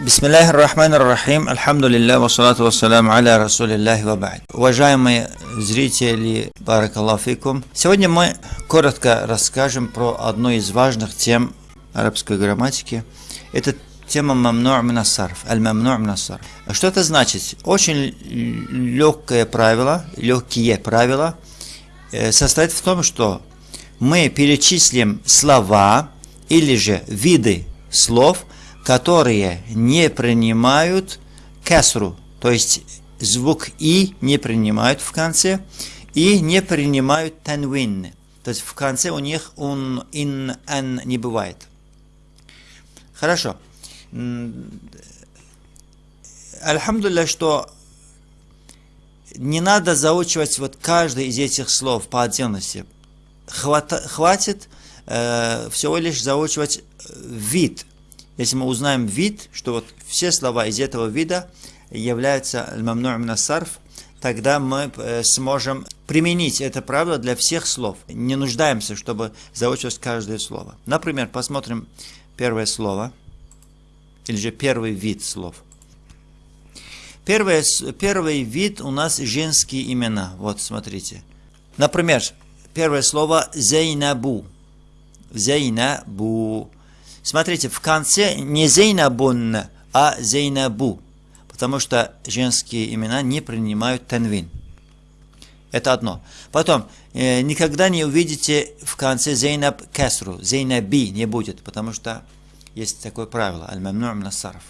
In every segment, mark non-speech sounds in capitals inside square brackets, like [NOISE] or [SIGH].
Бисмиллахи рахмани рахим, альхамдулилля, вассалату вассаляму аля расулиллахи ва ба'д. Уважаемые зрители, баракаллафикум, сегодня мы коротко расскажем про одну из важных тем арабской грамматики. Это тема мамну' минассарф, аль-мамну' минассарф. Что это значит? Очень легкое правило, легкие правила э, состоит в том, что мы перечислим слова или же виды слов, которые не принимают кесру, то есть звук «и» не принимают в конце, и не принимают танвин, то есть в конце у них он, ин, ан не бывает. Хорошо. Альхамдулилля, что не надо заучивать вот каждый из этих слов по отдельности. Хвата, хватит э, всего лишь заучивать вид – если мы узнаем вид, что вот все слова из этого вида являются мамну сарф, тогда мы э, сможем применить это правило для всех слов. Не нуждаемся, чтобы заучивать каждое слово. Например, посмотрим первое слово, или же первый вид слов. Первое, первый вид у нас женские имена. Вот, смотрите. Например, первое слово Зейнабу. Зейнабу. Смотрите, в конце не Зейнабун, а Зейнабу, потому что женские имена не принимают танвин. Это одно. Потом, э, никогда не увидите в конце Зейнаб Кесру, Зейнаби не будет, потому что есть такое правило, аль-мамну насарф.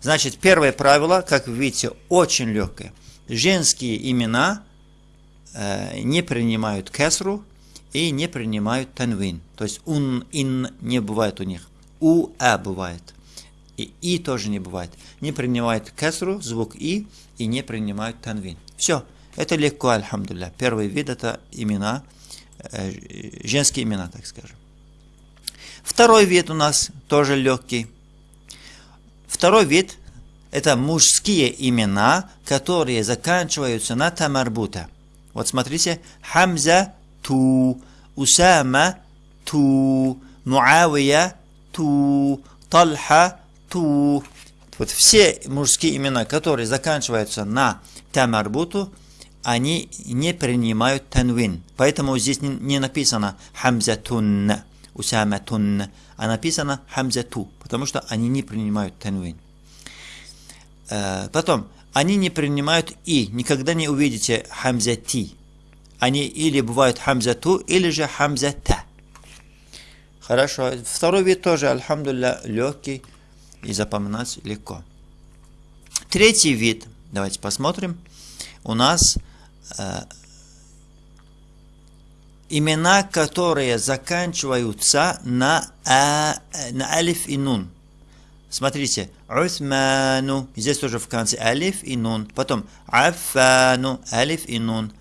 Значит, первое правило, как вы видите, очень легкое. Женские имена э, не принимают кесру и не принимают танвин. То есть ун, ин не бывает у них у, а бывает. И и тоже не бывает. Не принимает кесру, звук и, и не принимают танвин. Все. Это легко, альхамдулля. Первый вид это имена, э, женские имена, так скажем. Второй вид у нас тоже легкий. Второй вид это мужские имена, которые заканчиваются на тамарбута. Вот смотрите, Хамза ту, Усама ту, Муавия ту, Талха, ту. Вот все мужские имена, которые заканчиваются на тамарбуту, они не принимают танвин. Поэтому здесь не написано хамзатун, усаматун, а написано хамзату, потому что они не принимают танвин. Э, потом, они не принимают и, никогда не увидите хамзати. Они или бывают хамзату, или же хамзата. Хорошо. Второй вид тоже, альхамдулля, легкий и запоминать легко. Третий вид, давайте посмотрим. У нас э, имена, которые заканчиваются на, а, на алиф и нун. Смотрите, Усману, здесь тоже в конце алиф и нун. Потом Афану, алиф и нун.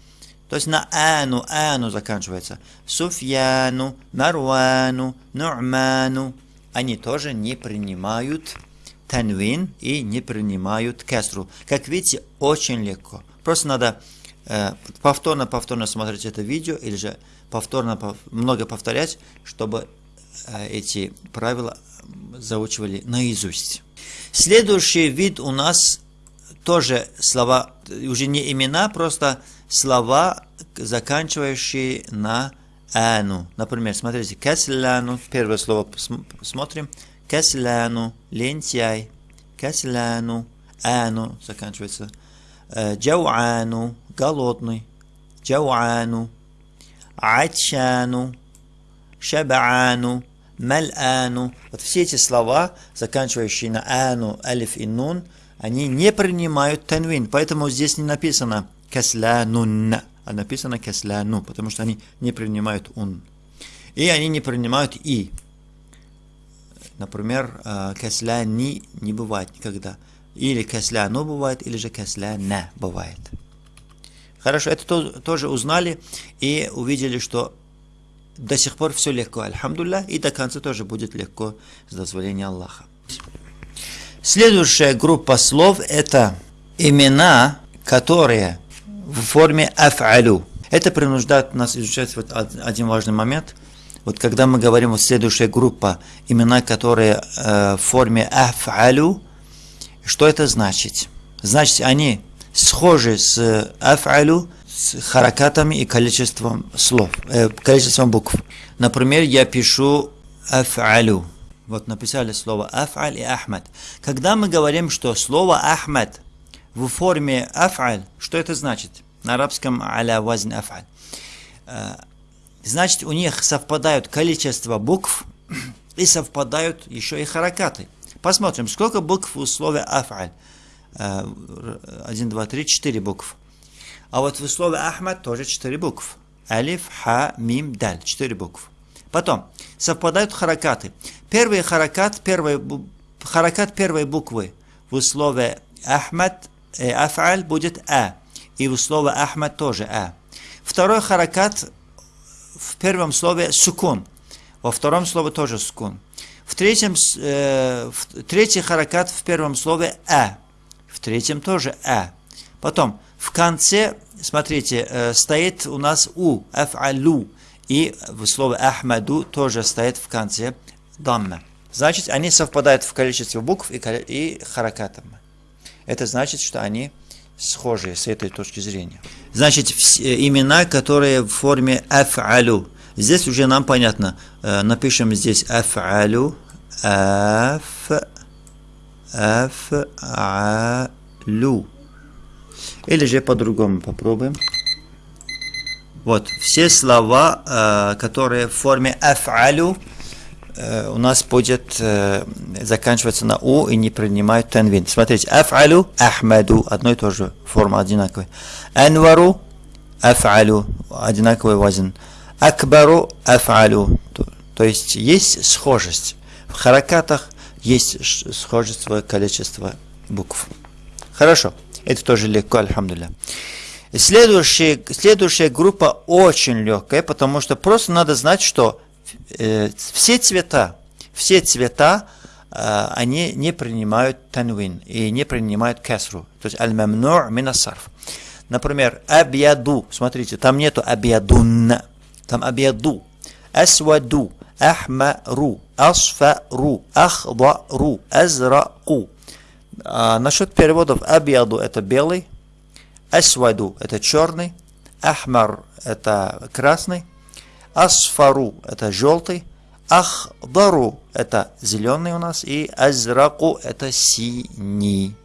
То есть на ану, ану заканчивается. Суфьяну, Марвану, Ну'ману. Они тоже не принимают танвин и не принимают кесру. Как видите, очень легко. Просто надо э, повторно-повторно смотреть это видео или же повторно много повторять, чтобы э, эти правила заучивали наизусть. Следующий вид у нас тоже слова, уже не имена, просто слова, заканчивающие на ану. Например, смотрите, касляну, первое слово смотрим, касляну, лентяй, касляну, ану, заканчивается, э, джауану, голодный, джауану, ачану, шабаану, мал'ану. Вот все эти слова, заканчивающие на ану, алиф и нун, они не принимают танвин, поэтому здесь не написано каслянун, а написано каслану, потому что они не принимают ун. И они не принимают и. Например, э, касляни не бывает никогда. Или касляну бывает, или же касляна бывает. Хорошо, это тоже узнали и увидели, что до сих пор все легко, альхамдулля, и до конца тоже будет легко с дозволения Аллаха. Следующая группа слов это имена, которые в форме аф'алю. Это принуждает нас изучать вот один важный момент. Вот когда мы говорим, вот следующая группа, имена, которые э, в форме аф'алю, Что это значит? Значит, они схожи с аф'алю, с харакатами и количеством слов, э, количеством букв. Например, я пишу аф'алю. Вот написали слово аф'аль и ахмад. Когда мы говорим, что слово ахмад в форме аф'аль, что это значит? На арабском аля вазн аф'аль. Э, значит, у них совпадают количество букв и совпадают еще и харакаты. Посмотрим, сколько букв в слове аф'аль. 1, 2, 3, 4 букв. А вот в слове Ахмад тоже 4 букв. Алиф, Ха, Мим, Даль. 4 букв. Потом, совпадают харакаты. Первый харакат, первый, харакат первой буквы в слове Ахмад, Аф'аль будет А. И в слове Ахмад тоже А. Второй харакат в первом слове сукун. Во втором слове тоже сукун. В третьем, э, в, третий харакат в первом слове А. В третьем тоже А. Потом в конце, смотрите, э, стоит у нас У, аф'алу. И в слове Ахмаду тоже стоит в конце дамма. Значит, они совпадают в количестве букв и, и харакатом. Это значит, что они схожие с этой точки зрения. Значит, э, имена, которые в форме аф'алу. Здесь уже нам понятно. Э, напишем здесь аф'алу, аф, аф'алу. Или же по-другому попробуем. Вот, все слова, э, которые в форме аф'алу, э, у нас будет э, заканчиваться на у и не принимают танвин. Смотрите, аф'алу, ахмаду, одно и то же, форма одинаковая. Анвару, аф'алу, одинаковый вазин. Акбару, аф'алу. То, есть есть схожесть. В харакатах есть схожество количества букв. Хорошо. Это тоже легко, альхамдулillah. Следующая, следующая группа очень легкая, потому что просто надо знать, что э, все цвета, все цвета, э, они не принимают танвин и не принимают кесру. То есть аль-мамну' минасарф. Например, абьяду. Смотрите, там нету абьядун. Там абьяду. Асваду. Ахмару. Асфару. Ахдару. Азраку. А, насчет переводов абьяду это белый, асваду это черный, ахмар это красный, асфару это желтый, ахдару это зеленый у нас и азраку это синий.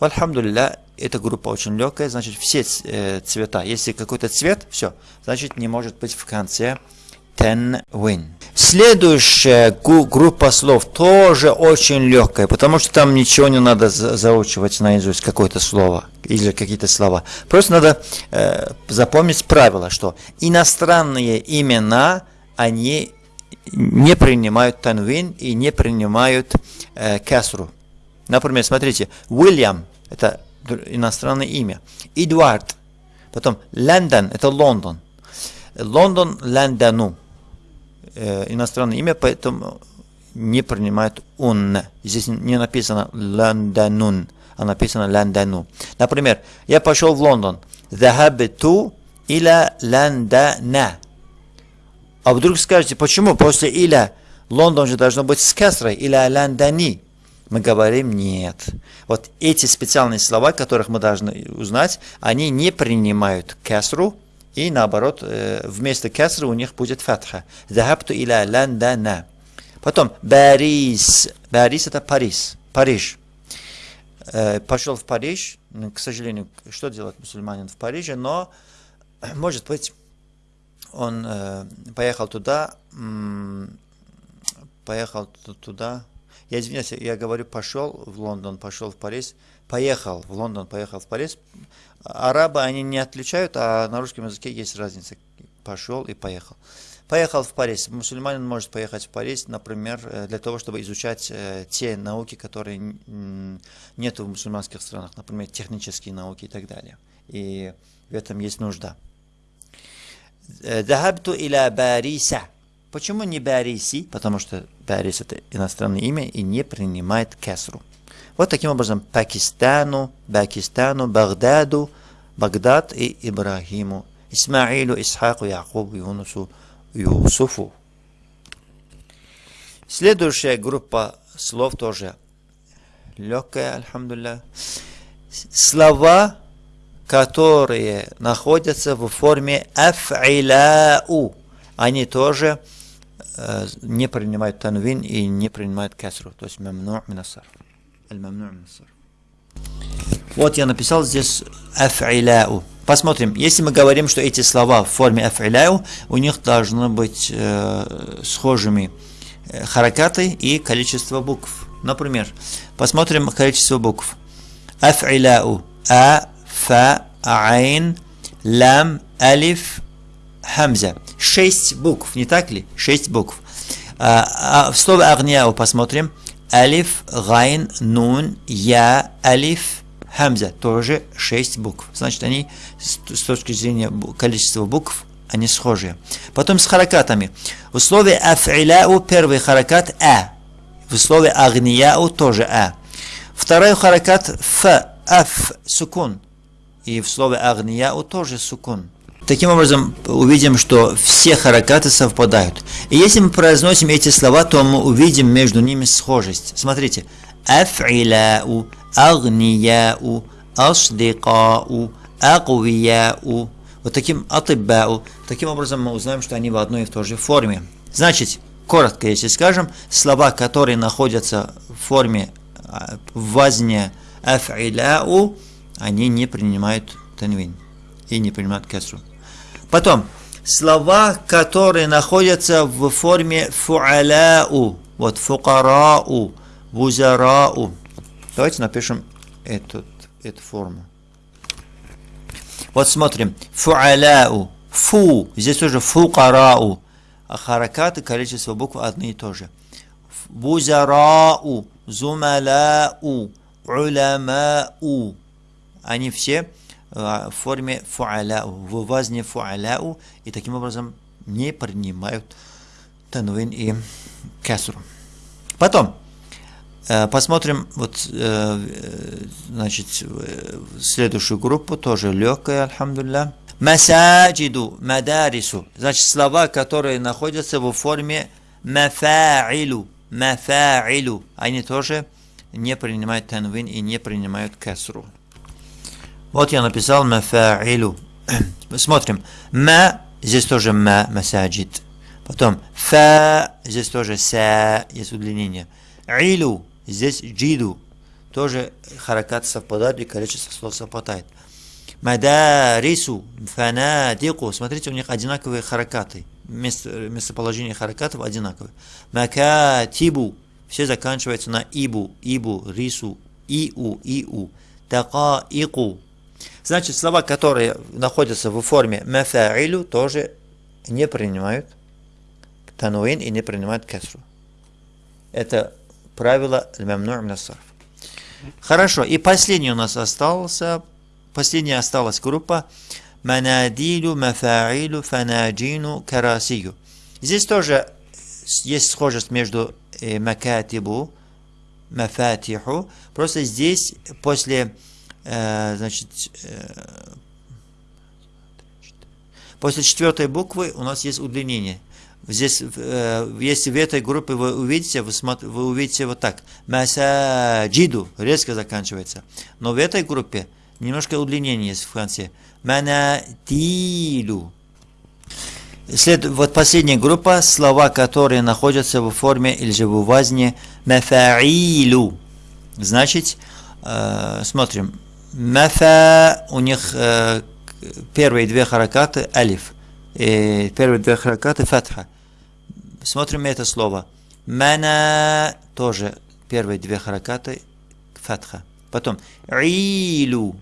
Альхамдулилля, эта группа очень легкая, значит все э, цвета. Если какой-то цвет, все, значит не может быть в конце ten-win. Следующая группа слов тоже очень легкая, потому что там ничего не надо заучивать наизусть, какое-то слово или какие-то слова. Просто надо э, запомнить правило, что иностранные имена, они не принимают танвин и не принимают э, касру. Например, смотрите, Уильям – это иностранное имя. Эдуард, потом Лондон – это Лондон. Лондон – Лондону иностранное имя, поэтому не принимает он. Здесь не написано Лондонун, а написано Лондону. Например, я пошел в Лондон. Захабту иля Лондона. А вдруг скажете, почему после иля Лондон же должно быть с кесрой, иля Лондони? Мы говорим нет. Вот эти специальные слова, которых мы должны узнать, они не принимают кесру, и наоборот, э, вместо кесры у них будет фатха. Захабту иля ландана. Потом Парис. Парис это Париж. Париж. Э, пошел в Париж. К сожалению, что делает мусульманин в Париже, но [CLEARS THROAT] может быть он э, поехал туда, поехал туда. Я извиняюсь, я говорю, пошел в Лондон, пошел в Париж, поехал в Лондон, поехал в Париж, Арабы, они не отличают, а на русском языке есть разница. Пошел и поехал. Поехал в Париж. Мусульманин может поехать в Париж, например, э, для того, чтобы изучать э, те науки, которые нет в мусульманских странах, например, технические науки и так далее. И в этом есть нужда. Дахабту иля Бариса. Почему не Бариси? Потому что Барис это иностранное имя и не принимает кесру. Вот таким образом Пакистану, Пакистану, Багдаду, Багдад и Ибрахиму, Исмаилу, Исхаку, Якубу, Юнусу, Юсуфу. Следующая группа слов тоже легкая, альхамдулля. Слова, которые находятся в форме афиляу, они тоже не принимают танвин и не принимают касру, то есть мамну минасар. Вот я написал здесь афиляу. Посмотрим, если мы говорим, что эти слова в форме афиляу, у них должно быть э, схожими э, харакаты и количество букв. Например, посмотрим количество букв. Афиляу. А, фа, айн, лам, алиф, хамза. Шесть букв, не так ли? Шесть букв. А, а в слове агняу посмотрим. Алиф, гайн, нун, я, алиф, хамза. Тоже шесть букв. Значит, они с точки зрения количества букв они схожие. Потом с харакатами. В слове афиляу первый харакат а. В слове агнияу тоже а. Второй харакат ф, аф, сукун. И в слове агнияу тоже сукун. Таким образом, увидим, что все харакаты совпадают. И если мы произносим эти слова, то мы увидим между ними схожесть. Смотрите. Афиляу, агнияу, асдикау, агвияу. Вот таким атыббау. Таким образом мы узнаем, что они в одной и в той же форме. Значит, коротко, если скажем, слова, которые находятся в форме а, вазня афиляу, они не принимают танвин и не принимают кесру. Потом, слова, которые находятся в форме фуаляу, вот фукарау, вузарау. Давайте напишем эту, эту форму. Вот смотрим. Фуаляу. Фу. Здесь тоже фукарау. А харакаты, количество букв одни и то же. Вузарау. Зумаляу. Уламау. Они все в форме фуаляу, в вазне фуаляу, и таким образом не принимают танвин и касру. Потом, посмотрим вот, значит, следующую группу, тоже легкая, альхамдулля. Масаджиду, мадарису, значит, слова, которые находятся в форме мафаилу, мафаилу, они тоже не принимают танвин и не принимают касру. Вот я написал мафаилу. [CLEARS THROAT] Смотрим. Ма, здесь тоже ма, масаджид. Потом фа, здесь тоже са, есть удлинение. Илу, здесь джиду. Тоже харакат совпадает и количество слов совпадает. Мадарису, фанадику. Смотрите, у них одинаковые харакаты. Место, местоположение харакатов одинаковые. Макатибу. Все заканчиваются на ибу, ибу, рису, иу, иу. Такаику. Значит, слова, которые находятся в форме мафаилю, тоже не принимают тануин и не принимают кесру. Это правило мамну насарф. Хорошо, и последний у нас остался, последняя осталась группа манадилю, мафаилю, фанаджину, карасию. Здесь тоже есть схожесть между э, макатибу, мафатиху, просто здесь после Э, значит, э, после четвертой буквы у нас есть удлинение. Здесь, э, если в этой группе вы увидите, вы, смотр, вы увидите вот так. Масаджиду резко заканчивается. Но в этой группе немножко удлинение есть в конце. Манатилу. След, вот последняя группа, слова, которые находятся в форме или же в вазне мафаилу. Значит, э, смотрим, Мафа, у них э, первые две харакаты алиф, и первые две харакаты фатха. Смотрим это слово. Мана тоже первые две харакаты фатха. Потом илу,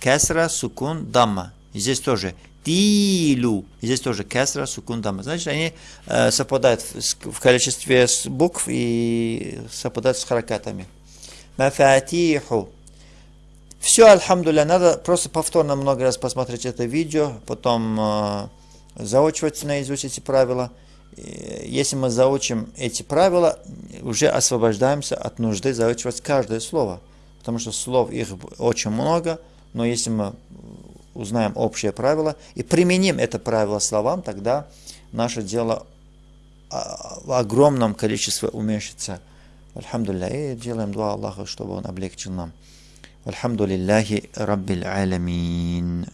касра, сукун, дамма. Здесь тоже тилу. Здесь тоже касра, сукун, дамма. Значит, они э, совпадают в, в количестве букв и совпадают с харакатами. Мафатиху. Все, альхамдуля, надо просто повторно много раз посмотреть это видео, потом э, заучивать наизусть эти правила. И если мы заучим эти правила, уже освобождаемся от нужды заучивать каждое слово. Потому что слов их очень много, но если мы узнаем общее правило и применим это правило словам, тогда наше дело в огромном количестве уменьшится Альхамдулилля. И делаем дуа Аллаху, чтобы Он облегчил нам. والحمد لله رب العالمين.